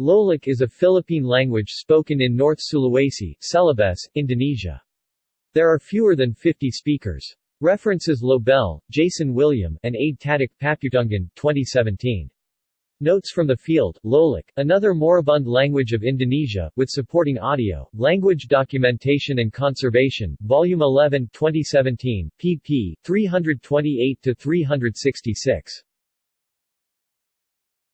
Lolak is a Philippine language spoken in North Sulawesi, Celebes, Indonesia. There are fewer than 50 speakers. References Lobel, Jason William, and Ade Tatak Paputungan, 2017. Notes from the field, Lolak, another moribund language of Indonesia, with supporting audio, Language Documentation and Conservation, Volume 11 2017, pp. 328-366.